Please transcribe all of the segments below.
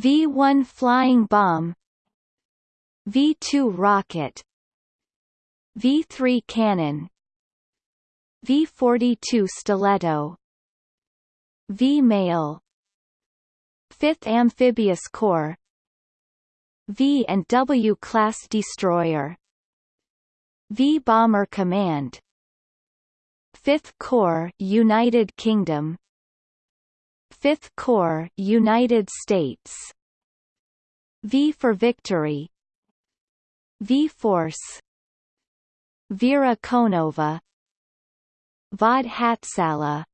V-1 flying bomb V-2 rocket V-3 cannon V-42 stiletto V-mail 5th Amphibious Corps V and W class destroyer V Bomber Command 5th Corps United Kingdom 5th Corps United States. V for Victory. V Force. Vera Konova. Vaad Hatzalah.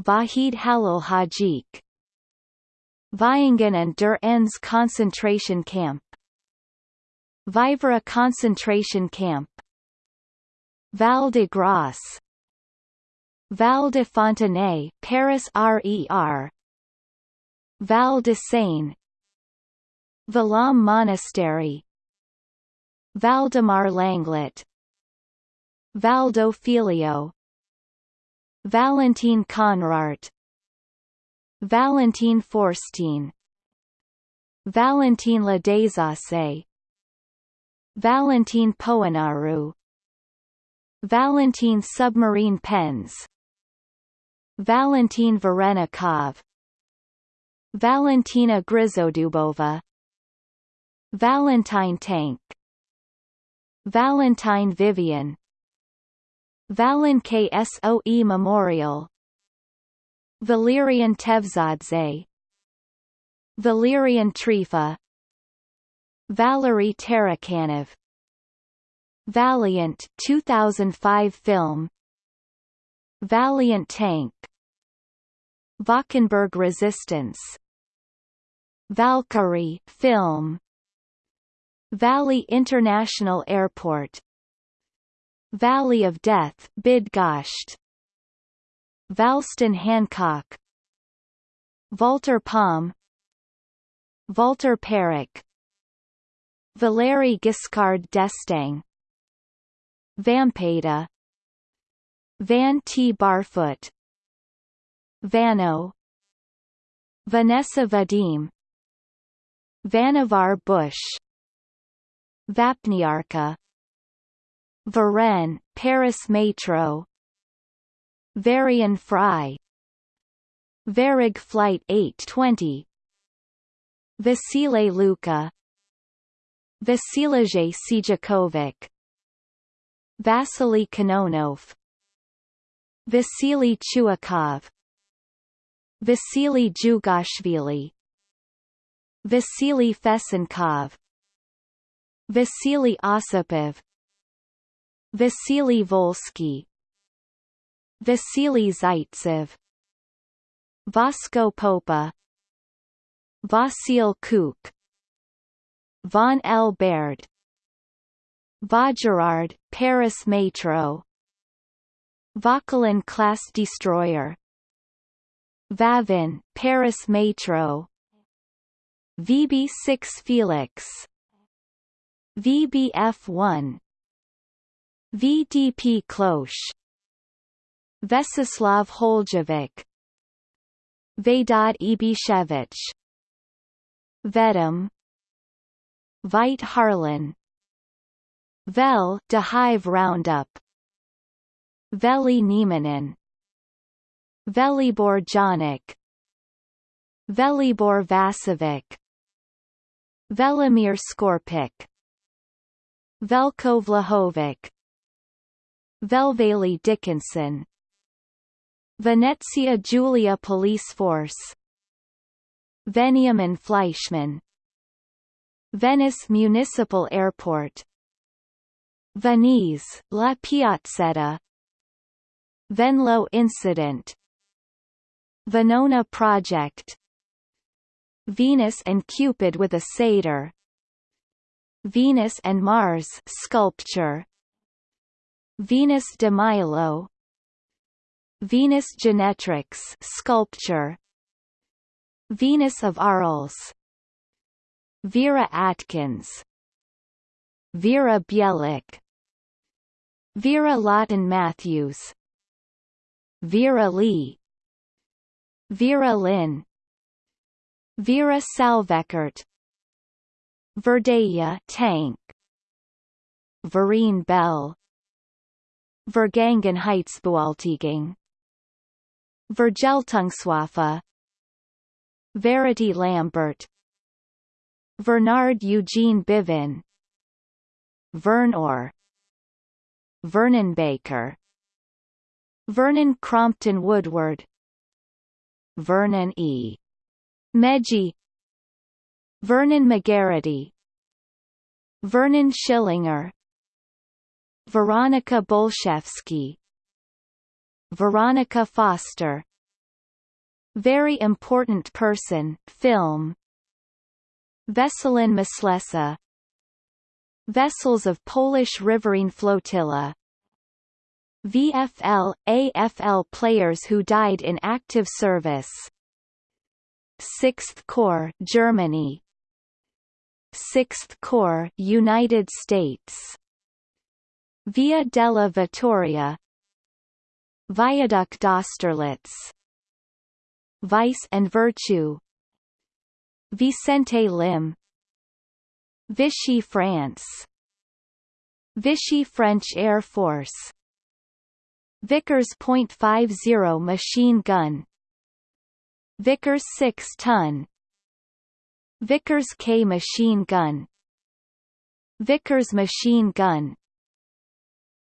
Vahid Halil Hajik. Viingen and der Enns concentration camp. Vaivara concentration camp. Val de Grace Val de Fontenay Paris RER Val de Seine. Valaam Monastery. Valdemar Langlet. Valdo Filio. Valentin Conrart. Valentin Feurstein. Valentin La Desasse Valentin Poenaru. Valentin Submarine Pens Valentin Varenikov Valentina Grizodubova Valentine Tank Valentine Vivian Valin KSOE Memorial Valerian Tevzadze Valerian Trifa Valery Tarakanov Valiant 2005 film Valiant Tank. Valkenburg Resistance. Valkyrie film. Valley International Airport. Valley of Death Bydgoszcz. Valston Hancock. Valter Palm Walter Perrick. Valery Giscard d'Estaing. Vampeta Van T. Barfoot. Vano. Vanessa Vadim. Vannevar Bush. Vapniarka. Varenne, Paris Metro. Varian Fry. Varig Flight 820 Vasile Luca. Vasilij Sijakovic Vasily Kononov Vasily Chuikov. Vasily Jugashvili. Vasily Fesenkov Vasily Osipov. Vasily Volsky. Vasily Zaitsev. Vasco Popa. Vasil Kuk Von L. Baird Vaugirard, Paris Metro Vauquelin class destroyer. Vavin, Paris Metro. VB6 Felix. VBF1 VDP Klosh Vesislav Holjevic. Vedad Ibišević. Vedum. Veit Harlan. Vel de Hive Roundup Veli Nieminen Velibor Janik Velibor Vasovic Velimir Skorpik. Velko Vlahovic. Velvalee Dickinson. Venezia Giulia Police Force. Veniamin Fleischmann. Venice Municipal Airport. Venise, La Piazzetta Venlo Incident. Venona Project. Venus and Cupid with a satyr. Venus and Mars sculpture. Venus de Milo. Venus Genetrix sculpture. Venus of Arles Vera Atkins. Vera Bielik. Vera Lawton Matthews Vera Lee Vera Lynn Vera Salvequart Verdeja tank Vereen Bell Vergangenheitsbewältigung Vergeltungswaffe Verity Lambert Bernard Eugene Bivin Vernor Vernon Baker Vernon Crompton Woodward. Vernon E. Meggie Vernon McGarity Vernon Schillinger. Veronica Bolshevsky. Veronica Foster. Very Important Person, film. Veselin Myslesa Vessels of Polish Riverine Flotilla VFL, AFL players who died in active service. 6th Corps Germany. 6th Corps United States. Via della Vittoria. Viaduc d'Austerlitz Vice and Virtue. Vicente Lim. Vichy France. Vichy French Air Force Vickers .50 machine gun. Vickers 6-ton Vickers K machine gun. Vickers machine gun.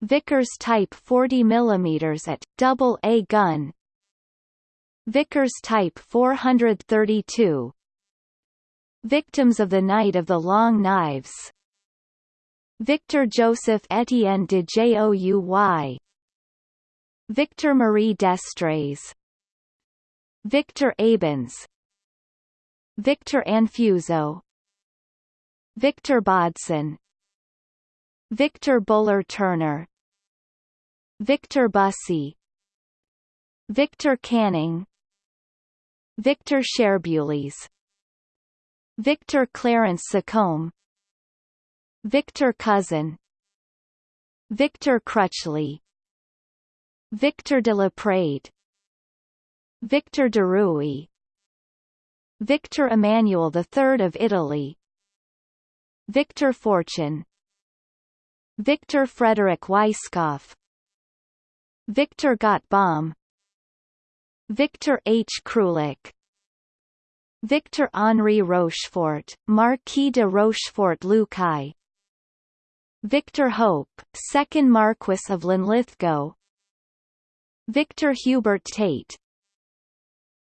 Vickers Type 40 mm at double A gun. Vickers Type 432 Victims of the Night of the Long Knives. Victor Joseph Etienne de Jouy Victor Marie Destrées Victor Abens. Victor Anfuso. Victor Bodson. Victor Buller Turner. Victor Bussey. Victor Canning. Victor Sherbules Victor Clarence Sacombe. Victor Cousin. Victor Crutchley Victor de la Prade Victor de Rui Victor Emmanuel III of Italy Victor Fortune Victor Frederick Weisskopf Victor Gottbaum Victor H. Krulak Victor Henri Rochefort, Marquis de Rochefort-Luçay Victor Hope, 2nd Marquess of Linlithgow Victor Hubert Tate.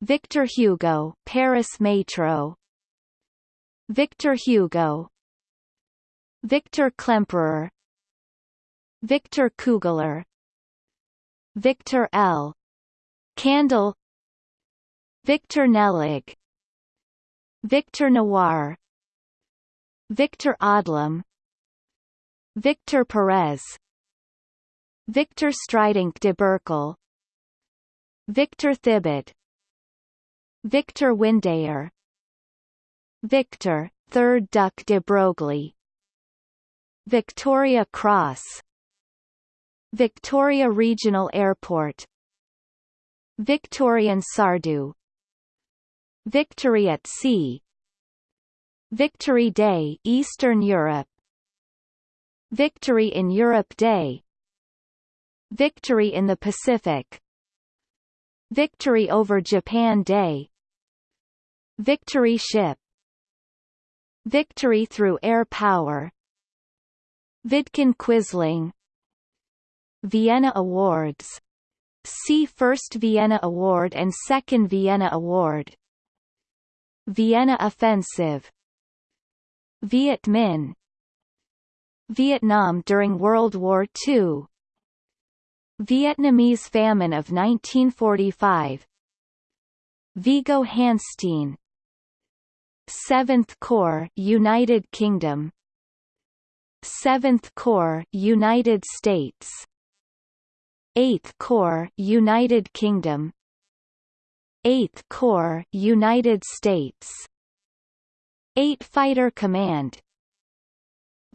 Victor Hugo Paris Metro. Victor Hugo. Victor Klemperer. Victor Kugler. Victor L. Kandle. Victor Nellig Victor Noir. Victor Odlum Victor Perez. Victor Stridink de Berkel Victor Thibaud Victor Windeyer Victor, 3rd Duc de Broglie. Victoria Cross. Victoria Regional Airport. Victorien Sardou Victory at Sea. Victory Day Eastern Europe. Victory in Europe Day. Victory in the Pacific Victory over Japan Day. Victory Ship. Victory through air power. Vidkun Quisling. Vienna Awards. See First Vienna Award and Second Vienna Award. Vienna Offensive. Viet Minh. Vietnam during World War II Vietnamese famine of 1945 Viggo Hansteen 7th Corps United Kingdom. 7th Corps United States. 8th Corps United Kingdom. 8th Corps United States. 8 Fighter Command.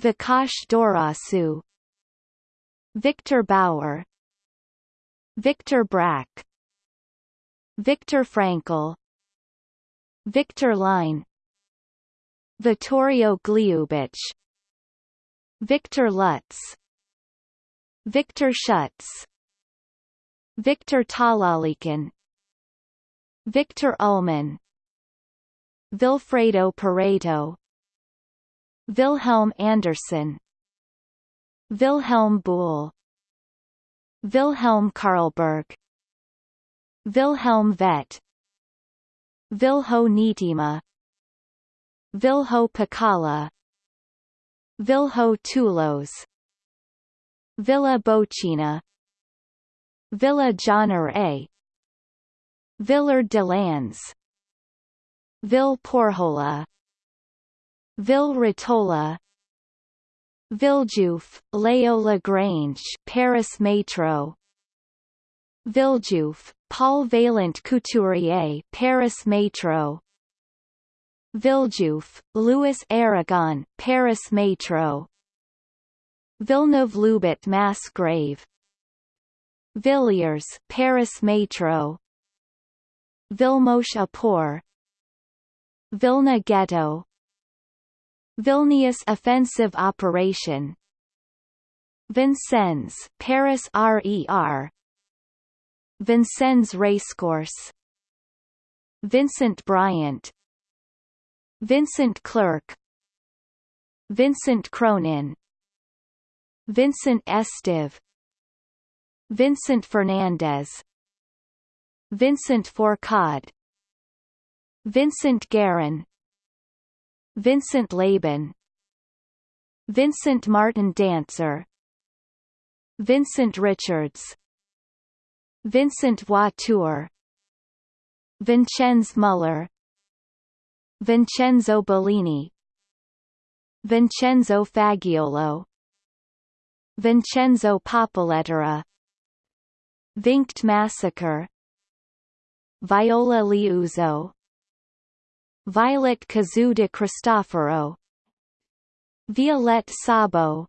Vikash Dorasu. Victor Bauer Viktor Brack Viktor Frankl. Victor Line. Vittorio Gliubic Victor Lutz. Victor Schutz. Viktor Talalikhin Viktor Ullmann. Vilfredo Pareto. Wilhelm Andersson Vilhelm Buhl Wilhelm Karlberg Wilhelm Vett Vilho Niittymaa Vilho Pakala Vilho Tuulos Villa Bocina. Villa Johnner A. Villard de Lans Ville Porhola. Ville Ritola Villejuif, Léo Lagrange Paris Métro Villejuif, Paul Vaillant Couturier Paris Métro Villejuif, Louis Aragon Paris Métro Villeneuve-Loubet Mass Grave Villiers Paris Métro Vilmos Apor Vilna Ghetto Vilnius Offensive Operation. Vincennes Paris RER Vincennes Racecourse. Vincent Bryant. Vincent Clerk Vincent Cronin. Vincent Estive. Vincent Fernandez. Vincent Fourcade. Vincent Guerin Vincent Laban. Vincent Martin Dancer. Vincent Richards. Vincent Voiture. Vincenz Muller. Vincenzo Bellini. Vincenzo Fagiolo. Vincenzo Popoletera Vinkt Massacre Viola Liuzzo Violet Cazzu de Cristoforo. Violette Szabo.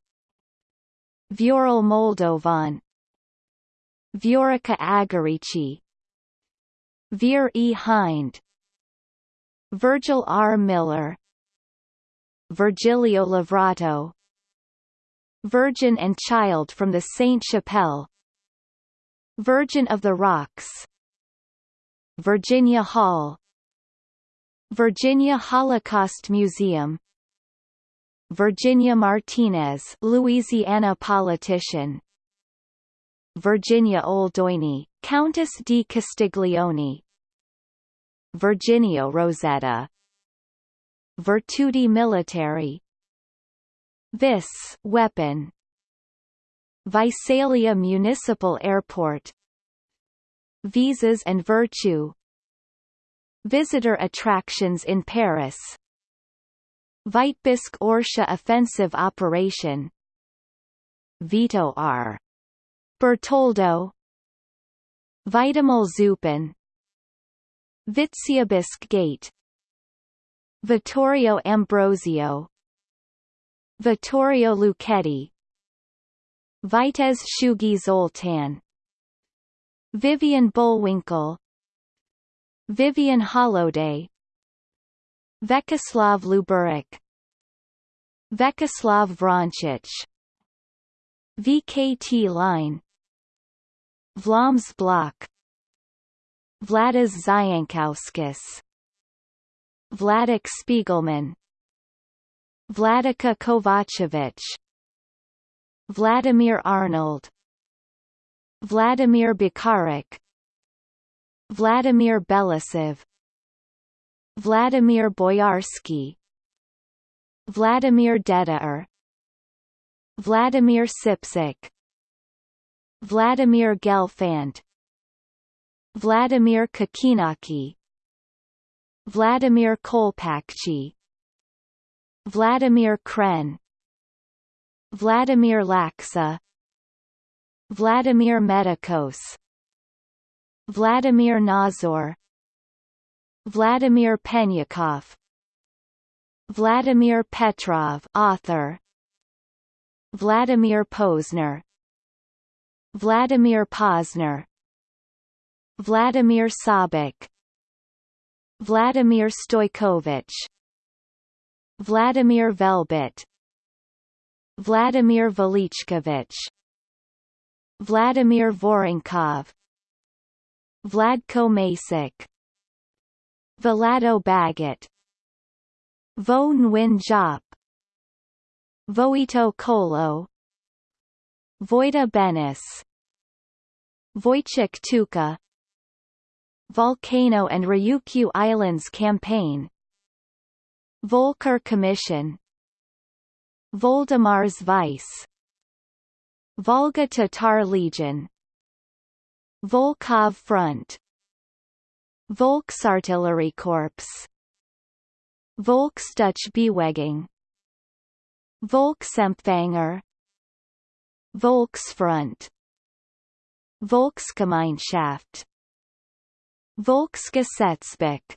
Viorel Moldovan. Viorica Agarici. Vir E. Hind. Virgil R. Miller. Virgilio Lavrato Virgin and Child from the Saint Chapelle Virgin of the Rocks. Virginia Hall Virginia Holocaust Museum. Virginia Martinez Louisiana politician. Virginia Oldoini, Countess di Castiglione. Virginia Rosetta. Virtuti Militari This weapon. Visalia Municipal Airport. Visas and Virtue Visitor attractions in Paris. Vitebsk Orsha offensive operation. Vito R. Bertoldo. Vitomil Zupan Vitebsk Gate. Vittorio Ambrosio. Vittorio Lucchetti Vitez Shugi Zoltan. Vivian Bullwinkel Vivian Holiday Vjekoslav Luburić. Vyacheslav Vronchich. VKT line. Vlaams Blok Vladis Zienkauskas Vladek Spiegelman. Vladika Kovacevic. Vladimir Arnold. Vladimir Bikarik Vladimir Belousov Vladimir Boyarsky Vladimir Dedijer Vladimir Sipsik Vladimir Gelfand Vladimir Kokkinaki Vladimir Kolpakchi Vladimir Kren Vladimir Laxa Vladimir Medikos Vladimir Nazor Vladimir Penyakov Vladimir Petrov author Vladimir Posner Vladimir Posner Vladimir Sabik Vladimir Stojkovic Vladimir Velebit Vladimir Velichkovich Vladimir Vorenkov Vladko Masic Vlado Bagot. Vo Nguyen Giap. Voito Kolo. Vojta Benes Vojtech Tuka. Volcano and Ryukyu Islands Campaign. Volcker Commission. Voldemar's Vice. Volga Tatar Legion Volkhov Front. Volksartillerie Corps. Volksdeutsche Volksempfänger Volksfront Volksgemeinschaft Volksgesetzbuch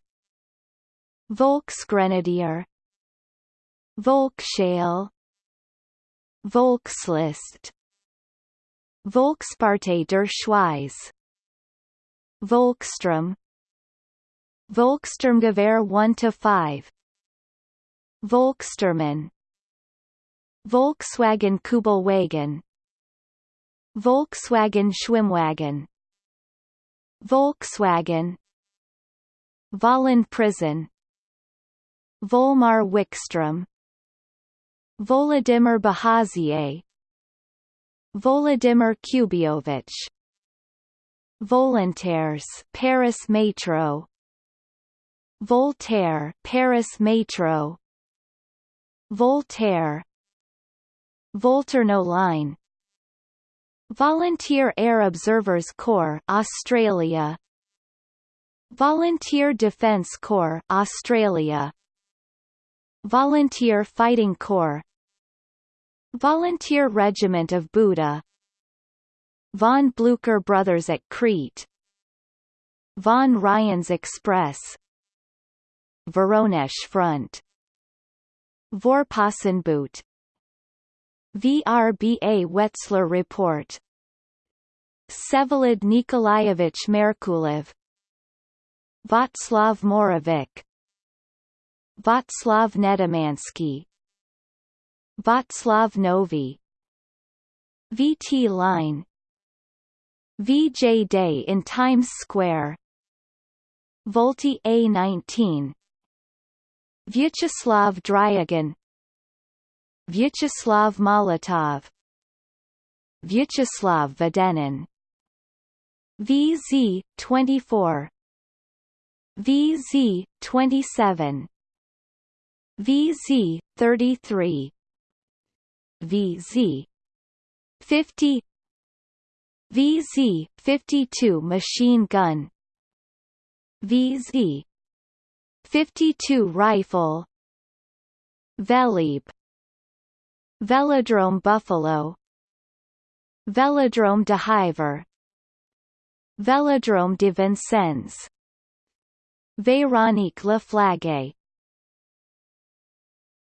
Volksgrenadier Volksschale Volkslist Volkspartei der Schweiz Volkssturm Volkssturmgewehr 1-5 Volkssturmen Volkswagen Kubelwagen. Volkswagen Schwimmwagen. Volkswagen. Vollen Prison. Volmar Wickstrom Volodymyr Bahazie Volodymyr Kubiovich Volontaires Paris Metro. Voltaire Paris Metro. Voltaire. Volturno Line. Volunteer Air Observers Corps Australia. Volunteer Defence Corps Australia. Volunteer Fighting Corps. Volunteer Regiment of Buda Von Blücher Brothers at Crete Von Ryans Express Voronezh Front Vorpostenboot VRBA Wetzler Report Vsevolod Nikolaevich Merkulov Václav Moravec Václav Nedomansky Václav Novy VT Line VJ Day in Times Square. Volti A19 Vyacheslav Dryagin Vyacheslav Molotov. Vyacheslav Vedenin. VZ 24 VZ 27 VZ 33 VZ 50 VZ 52 machine gun. VZ 52 rifle. Velib. Velodrome Buffalo. Velodrome de Hiver Velodrome de Vincennes Véronique Laflague